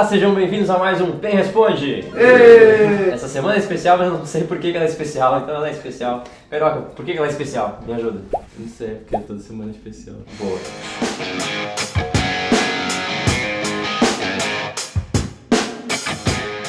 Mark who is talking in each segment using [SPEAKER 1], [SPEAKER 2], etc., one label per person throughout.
[SPEAKER 1] Olá, sejam bem-vindos a mais um Pen Responde! Essa semana é especial, mas eu não sei por que ela é especial, então ela é especial. Peroca, por que ela é especial? Me ajuda.
[SPEAKER 2] Não sei, porque é toda semana especial.
[SPEAKER 1] Boa.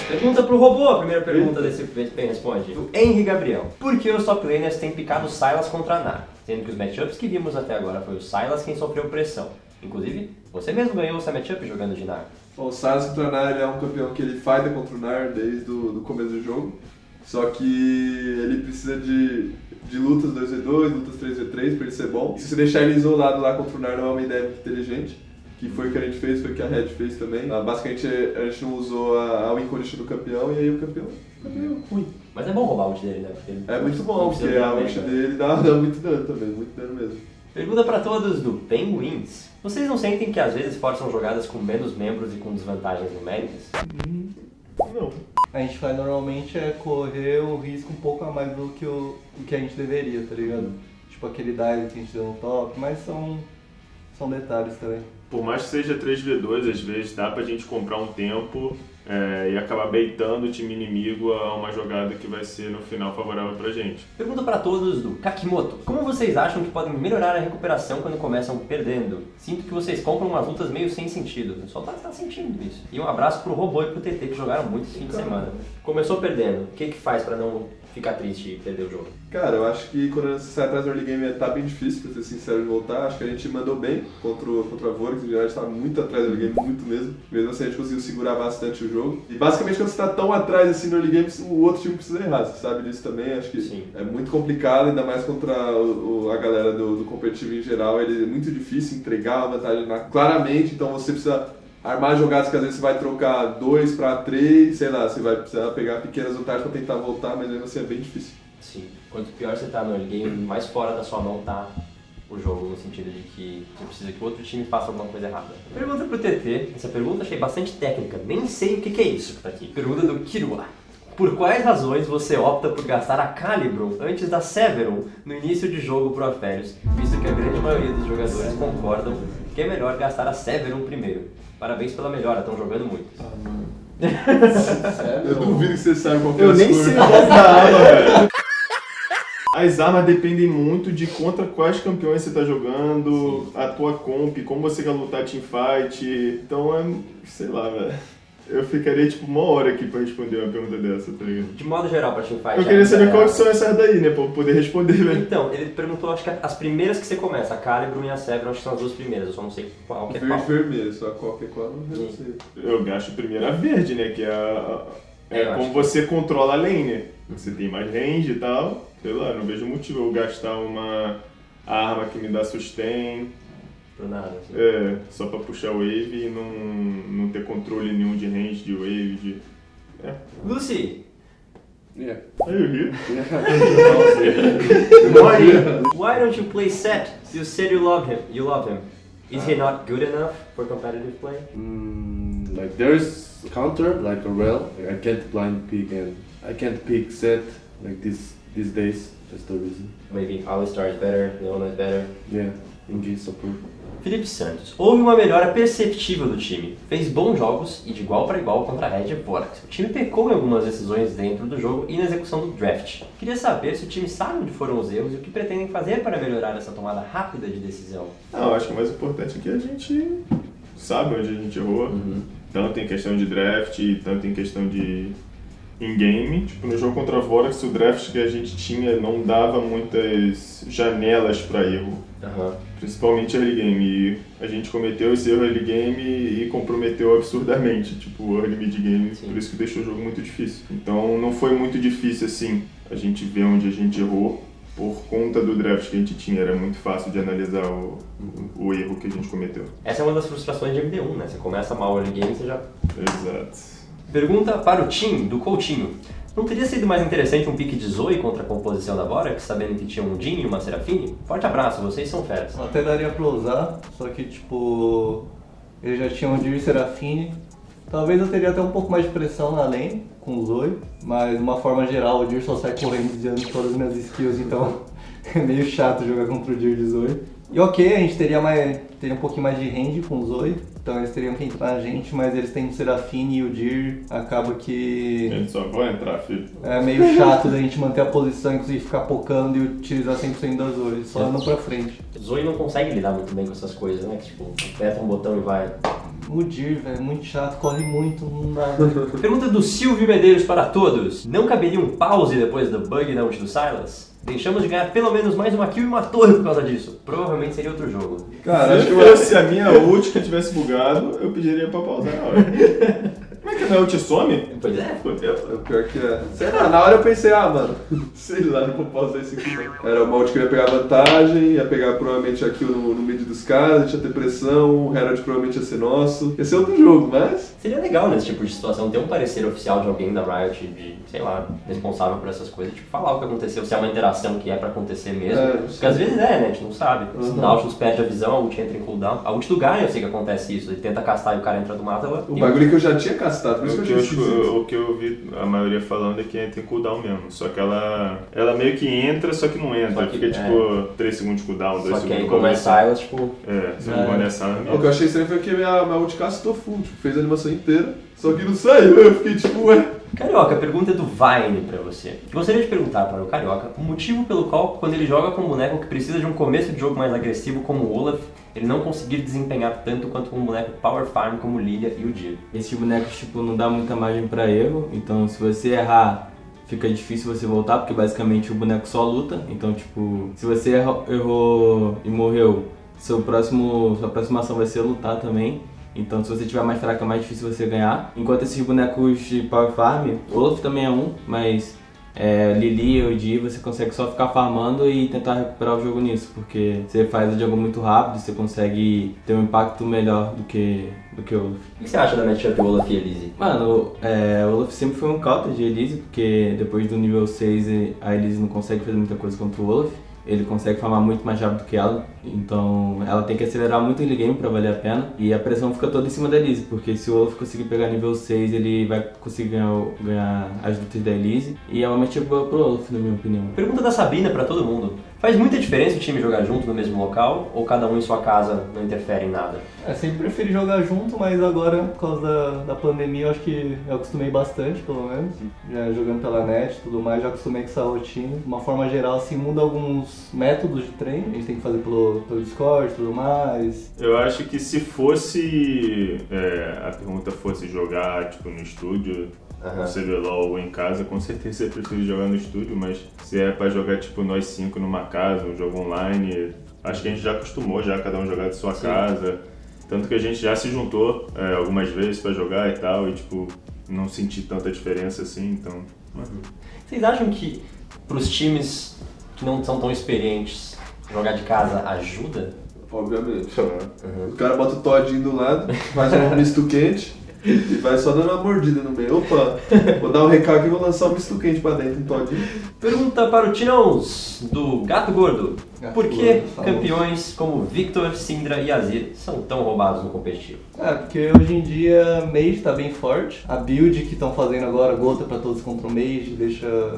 [SPEAKER 1] Pergunta pro robô, a primeira pergunta desse Pen Responde. Do Henry Gabriel. Por que os top laners têm picado Sylas contra Nar? Sendo que os matchups que vimos até agora foi o Sylas quem sofreu pressão. Inclusive, você mesmo ganhou essa matchup jogando de Nar.
[SPEAKER 3] Bom, o Silas contra o Nar ele é um campeão que ele fighta contra o Nar desde o do começo do jogo. Só que ele precisa de, de lutas 2v2, lutas 3v3 pra ele ser bom. E se você deixar ele isolado lá contra o Nar não é uma ideia muito inteligente. Que foi o que a gente fez, foi o que a Red fez também. Ah, basicamente a gente não usou a, a win condition do campeão e aí o campeão, é ruim.
[SPEAKER 1] Mas é bom roubar o ult dele, né? Porque
[SPEAKER 3] É muito bom, porque a ult
[SPEAKER 1] né?
[SPEAKER 3] dele dá, dá muito dano também, muito dano mesmo.
[SPEAKER 1] Pergunta pra todos do Penguins. Vocês não sentem que às vezes forçam jogadas com menos membros e com desvantagens numéricas?
[SPEAKER 2] Não. A gente faz normalmente é correr o risco um pouco a mais do que, o, do que a gente deveria, tá ligado? Tipo aquele dive que a gente deu no top, mas são, são detalhes também.
[SPEAKER 4] Por mais que seja 3v2, às vezes dá pra gente comprar um tempo é, e acabar baitando o time inimigo a uma jogada que vai ser no final favorável pra gente.
[SPEAKER 1] Pergunta pra todos do Kakimoto. Como vocês acham que podem melhorar a recuperação quando começam perdendo? Sinto que vocês compram umas lutas meio sem sentido. O pessoal tá, tá sentindo isso. E um abraço pro Robô e pro TT que jogaram muito esse fim de semana. Começou perdendo. O que que faz pra não ficar triste e perder o jogo?
[SPEAKER 3] Cara, eu acho que quando você sai atrás do early game tá bem difícil, pra ser sincero, de voltar. Acho que a gente mandou bem contra, o- contra a Vorax, em geral a gente tava muito atrás do early game, muito mesmo. Mesmo assim a gente conseguiu segurar bastante o jogo. E basicamente quando você tá tão atrás assim no early game, o outro time precisa errar, você sabe disso também. Acho que
[SPEAKER 1] Sim.
[SPEAKER 3] é muito complicado, ainda mais contra o- o- a galera do, do competitivo em geral. Ele é muito difícil entregar a vantagem na- claramente, então você precisa armar jogadas que às vezes você vai trocar dois pra três, sei lá, você vai precisar pegar pequenas vantagens pra tentar voltar, mas mesmo assim é bem difícil.
[SPEAKER 1] Sim. Quanto pior você tá no early game, mais fora da sua mão tá o jogo, no sentido de que você precisa que o outro time faça alguma coisa errada. Pergunta pro TT. Essa pergunta achei bastante técnica. Nem sei o que, que é isso que tá aqui. Pergunta do Kirua. Por quais razões você opta por gastar a Calibrum antes da Severum no início de jogo pro Aférios, visto que a grande maioria dos jogadores concordam que é melhor gastar a Severum primeiro? Parabéns pela melhora, estão jogando muito.
[SPEAKER 3] Eu duvido que você saiba qual que é
[SPEAKER 2] Eu
[SPEAKER 3] a
[SPEAKER 2] nem sei o nome da arma, velho.
[SPEAKER 4] As armas dependem muito de contra quais campeões você tá jogando, a tua comp, como você quer lutar teamfight. Então é. sei lá, velho. Eu ficaria tipo uma hora aqui pra responder uma pergunta dessa, tá ligado?
[SPEAKER 1] De modo geral, pra teamfight...
[SPEAKER 4] Eu queria saber
[SPEAKER 1] é-
[SPEAKER 4] quais são essas daí, né? Pra eu poder responder, velho.
[SPEAKER 1] Então, ele perguntou, acho que as primeiras que você começa, a Calibrum e a Severum, acho que são as duas primeiras, eu só não sei qual que é qual.
[SPEAKER 3] Verde vermelho, só qual eu não sei.
[SPEAKER 4] Eu gasto primeiro a verde, né? Que é, a, é
[SPEAKER 1] acho
[SPEAKER 4] como
[SPEAKER 1] que-
[SPEAKER 4] você controla a lane, né? Você tem mais range e tal. Sei lá, não vejo motivo eu gastar uma arma que me dá sustain.
[SPEAKER 1] Pro nada, assim.
[SPEAKER 4] É, só pra puxar wave e não, não ter controle nenhum de range, de wave, de... É.
[SPEAKER 1] Lucy,
[SPEAKER 5] Yeah.
[SPEAKER 4] Aí eu ri.
[SPEAKER 1] why don't you play Set? You said you love him. You love him. Is he not good enough for competitive play?
[SPEAKER 5] Mm, like there's counter like a rail. Like, I can't blind pick and I can't pick set like this these days. That's the reason.
[SPEAKER 1] Maybe Alistar is better, Leona is better.
[SPEAKER 5] Yeah, engage support.
[SPEAKER 1] Felipe Santos, houve uma melhora perceptível do time. Fez bons jogos e de igual para igual contra a Red Vorax. O time pecou em algumas decisões dentro do jogo e na execução do draft. Queria saber se o time sabe onde foram os erros e o que pretendem fazer para melhorar essa tomada rápida de decisão.
[SPEAKER 4] Não, eu acho que o mais importante é que a gente sabe onde a gente errou. Tanto em questão de draft, tanto em questão de in-game. Tipo, no jogo contra a Vorax, o draft que a gente tinha não dava muitas janelas pra erro.
[SPEAKER 1] Aham.
[SPEAKER 4] Principalmente early game. E a gente cometeu esse erro early game e comprometeu absurdamente, tipo, early mid game.
[SPEAKER 1] Sim.
[SPEAKER 4] Por isso que deixou o jogo muito difícil. Então não foi muito difícil assim a gente ver onde a gente errou. Por conta do draft que a gente tinha, era muito fácil de analisar o, o, o erro que a gente cometeu.
[SPEAKER 1] Essa é uma das frustrações de MD1, né? Você começa mal o early game, você já
[SPEAKER 4] Exato.
[SPEAKER 1] Pergunta para o Tim, do Coutinho. Não teria sido mais interessante um pique de Zoe contra a composição da Vorax, sabendo que tinha um Jin e uma Serafine? Forte abraço, vocês são feras.
[SPEAKER 2] Até daria pra usar, só que tipo. Ele já tinha um Dir Serafine. Talvez eu teria até um pouco mais de pressão na lane com o Zoe, mas de uma forma geral o Dir só sai correndo desviando todas as minhas skills, então é meio chato jogar contra o Dir de Zoe. E ok, a gente teria, mais, teria um pouquinho mais de range com o Zoe, então eles teriam que entrar na gente, mas eles têm o Serafine e o Dir, acaba que
[SPEAKER 4] Eles só vão entrar, filho.
[SPEAKER 2] é meio chato da gente manter a posição, inclusive ficar pocando e utilizar 100% da Zoe, só indo pra frente.
[SPEAKER 1] Zoe não consegue lidar muito bem com essas coisas, né? Que, tipo, aperta um botão e vai.
[SPEAKER 2] O Dir, velho, é muito chato, corre muito, não dá.
[SPEAKER 1] Pergunta do Silvio Medeiros para todos. Não caberia um pause depois do bug da ult do Silas? Deixamos de ganhar pelo menos mais uma kill e uma torre por causa disso. Provavelmente seria outro jogo.
[SPEAKER 3] Cara, acho
[SPEAKER 4] Se
[SPEAKER 3] que
[SPEAKER 4] fosse a minha ult que tivesse bugado, eu pediria pra pausar na hora. Como é que a ult some?
[SPEAKER 1] Pois é.
[SPEAKER 4] Fudeu.
[SPEAKER 3] É o pior que é. Sei lá, na hora eu pensei, ah, mano, sei lá, não vou pausar esse aqui não. Era uma ult que ia pegar vantagem, ia pegar provavelmente aqui no, no mid dos caras, a gente ia ter pressão, o Herald provavelmente ia ser nosso. Ia ser outro jogo, mas.
[SPEAKER 1] Seria legal nesse tipo de situação ter um parecer oficial de alguém da Riot, de, sei lá, responsável por essas coisas, tipo, falar o que aconteceu, se é uma interação que é pra acontecer mesmo.
[SPEAKER 3] É,
[SPEAKER 1] Porque às vezes é, né? A gente não sabe. Se
[SPEAKER 3] Uhum.
[SPEAKER 1] o Nautilus perde a visão, a ult entra em cooldown. A ult do Gaia eu sei que acontece isso. Ele tenta castar e o cara entra do mata, ela.
[SPEAKER 3] O bagulho que eu já tinha castado, por isso
[SPEAKER 4] O
[SPEAKER 3] que
[SPEAKER 4] que,
[SPEAKER 3] eu
[SPEAKER 4] eu,
[SPEAKER 3] achei esquisito.
[SPEAKER 4] o que eu ouvi a maioria falando é que entra em cooldown mesmo. Só que ela, ela meio que entra, só que não entra.
[SPEAKER 1] Só que-
[SPEAKER 4] Fica
[SPEAKER 1] é.
[SPEAKER 4] tipo 3 segundos de cooldown, 2
[SPEAKER 1] Só
[SPEAKER 4] segundos
[SPEAKER 1] que aí,
[SPEAKER 4] de
[SPEAKER 1] como é
[SPEAKER 4] cooldown.
[SPEAKER 1] Silas, tipo.
[SPEAKER 4] É, se não for nessa
[SPEAKER 3] O que eu achei estranho foi que minha, minha ult castou full, tipo, fez a animação inteira, só que não saiu, eu fiquei tipo, ué.
[SPEAKER 1] Carioca, a pergunta é do Vine pra você. Gostaria de perguntar para o Carioca o motivo pelo qual, quando ele joga com um boneco que precisa de um começo de jogo mais agressivo como o Olaf, ele não conseguir desempenhar tanto quanto com um boneco Power Farm como Lilia e o Dir.
[SPEAKER 6] Esses bonecos, tipo, não dá muita margem pra erro, então se você errar, fica difícil você voltar, porque basicamente o boneco só luta. Então, tipo, se você errou, errou e morreu, seu próximo, sua próxima ação vai ser lutar também. Então, se você tiver mais fraco, é mais difícil você ganhar. Enquanto esses bonecos de Power Farm, Olaf também é um, mas é, Lili e Odi, você consegue só ficar farmando e tentar recuperar o jogo nisso, porque você faz o jogo muito rápido, você consegue ter um impacto melhor do que, do que o Olaf.
[SPEAKER 1] O que você acha da matchup Olaf e Elise?
[SPEAKER 6] Mano, é, o Olaf sempre foi um counter de Elise, porque depois do nível 6 a Elise não consegue fazer muita coisa contra o Olaf. Ele consegue farmar muito mais rápido que ela, então ela tem que acelerar muito o game pra valer a pena. E a pressão fica toda em cima da Elise, porque se o Olaf conseguir pegar nível 6, ele vai conseguir ganhar, ganhar as lutas da Elise. E é uma matchup boa pro Olaf, na minha opinião.
[SPEAKER 1] Pergunta da Sabina pra todo mundo. Faz muita diferença o time jogar junto no mesmo local ou cada um em sua casa não interfere em nada?
[SPEAKER 2] É, sempre preferi jogar junto, mas agora, por causa da, da pandemia, eu acho que eu acostumei bastante, pelo menos. Já jogando pela net e tudo mais, já acostumei com essa rotina. De uma forma geral, assim, muda alguns métodos de treino. A gente tem que fazer pelo, pelo Discord e tudo mais.
[SPEAKER 4] Eu acho que se fosse. é, a pergunta fosse jogar tipo no estúdio,
[SPEAKER 1] Aham.
[SPEAKER 4] no CBLOL ou em casa, com certeza eu prefiro jogar no estúdio, mas se é pra jogar tipo nós cinco numa casa, um jogo online, acho que a gente já acostumou já cada um jogar de sua casa. Tanto que a gente já se juntou é, algumas vezes pra jogar e tal, e tipo, não senti tanta diferença assim, então.
[SPEAKER 1] Vocês acham que pros times que não são tão experientes jogar de casa ajuda?
[SPEAKER 3] Obviamente.
[SPEAKER 1] Uhum.
[SPEAKER 3] O cara bota o todinho do lado, faz um misto quente e vai só dando uma mordida no meio. Opa, vou dar um recalque e vou lançar um misto quente pra dentro, um todinho.
[SPEAKER 1] Pergunta para o Tinãos, do Gato Gordo.
[SPEAKER 2] Gato
[SPEAKER 1] Por que
[SPEAKER 2] Gordo,
[SPEAKER 1] campeões como Victor, Syndra e Azir são tão roubados no competitivo?
[SPEAKER 2] É, porque hoje em dia Mage tá bem forte. A build que estão fazendo agora, gota pra todos contra o Mage, deixa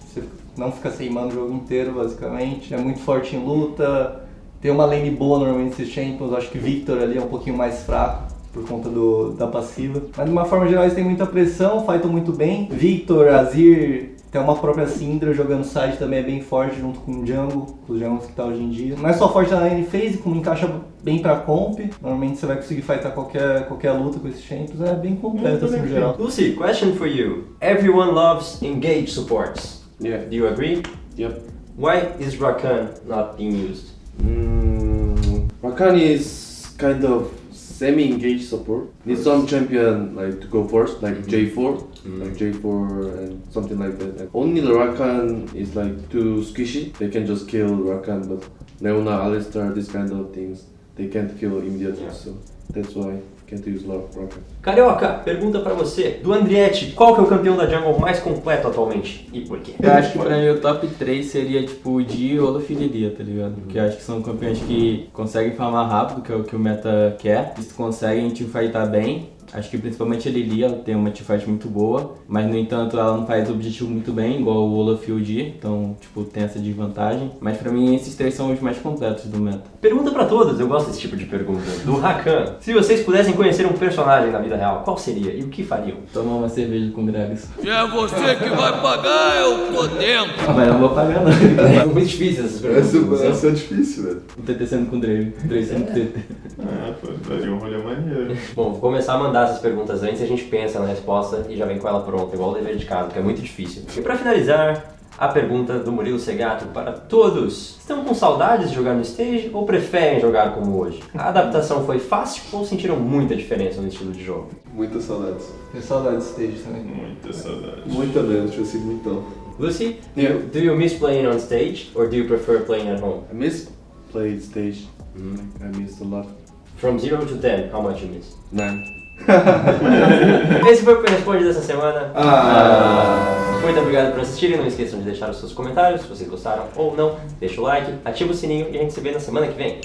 [SPEAKER 2] você não ficar sem mana o jogo inteiro, basicamente. É muito forte em luta. Tem uma lane boa normalmente esses champions. Acho que Victor ali é um pouquinho mais fraco por conta do, da passiva. Mas de uma forma geral eles têm muita pressão, fightam muito bem. Victor, Azir, tem uma própria Syndra jogando side também é bem forte junto com o Jungle, com os jungles que tá hoje em dia. Não é só forte na lane phase, como encaixa bem pra comp. Normalmente você vai conseguir fightar qualquer, qualquer luta com esses champions. É bem completo assim no geral.
[SPEAKER 1] Lucy, question for you. Everyone loves engage supports.
[SPEAKER 5] Yeah.
[SPEAKER 1] Do you agree?
[SPEAKER 5] Yep.
[SPEAKER 1] Why is Rakan not being used?
[SPEAKER 5] Mm, Rakan is kind of semi-engaged support. Need some champion like to go first, like mm-hmm. J4, like mm-hmm. J4 and something like that. And only the Rakan is like too squishy. They can just kill Rakan, but Leona, Alistar, this kind of things, they can't kill immediately. So that's why can't use lot of Rakan.
[SPEAKER 1] Carioca, pergunta pra você. Do Andrietti, qual que é o campeão da jungle mais completo atualmente? E por quê?
[SPEAKER 6] Eu acho que pra mim o top 3 seria tipo o Di, Olaf e Lilia, tá ligado? Porque eu acho que são campeões que conseguem farmar rápido, que é o que o meta quer. Eles conseguem teamfightar bem Acho que principalmente a Lili, ela tem uma teamfight muito boa, mas no entanto ela não faz o objetivo muito bem, igual o Olaf e o Di, então tipo tem essa desvantagem. Mas pra mim esses três são os mais completos do meta.
[SPEAKER 1] Pergunta pra todos, eu gosto desse tipo de pergunta. Do Rakan. Se vocês pudessem conhecer um personagem na vida real, qual seria e o que fariam?
[SPEAKER 6] Tomar uma cerveja com o Gragas.
[SPEAKER 7] É você que vai pagar, eu tô dentro.
[SPEAKER 6] Mas eu não vou pagar não.
[SPEAKER 1] É muito difícil essas perguntas.
[SPEAKER 3] Essa,
[SPEAKER 1] não
[SPEAKER 3] essa é difícil, velho.
[SPEAKER 6] O TT sendo com o Drake, o Drake sendo com o TT.
[SPEAKER 4] Ah, pô, daria um rolê maneiro.
[SPEAKER 1] Bom, vou começar a mandar essas perguntas antes a gente pensa na resposta e já vem com ela pronta, igual o dever de casa, que é muito difícil. E pra finalizar, a pergunta do Murilo Segato para todos. Estão com saudades de jogar no stage ou preferem jogar como hoje? A adaptação foi fácil ou sentiram muita diferença no estilo de jogo?
[SPEAKER 3] Muitas saudades.
[SPEAKER 2] Tenho saudade de stage também.
[SPEAKER 4] Muita saudade.
[SPEAKER 3] Muita mesmo, tipo assim, muitão.
[SPEAKER 1] Lucy, do you, do you miss playing on stage or do you prefer playing at home?
[SPEAKER 5] I miss played stage. I missed a lot.
[SPEAKER 1] From 0 to 10, how much you miss?
[SPEAKER 5] Nine.
[SPEAKER 1] Esse foi o que responde dessa semana.
[SPEAKER 3] Ah.
[SPEAKER 1] Muito obrigado por assistirem. Não esqueçam de deixar os seus comentários se vocês gostaram ou não. Deixa o like, ativa o sininho e a gente se vê na semana que vem.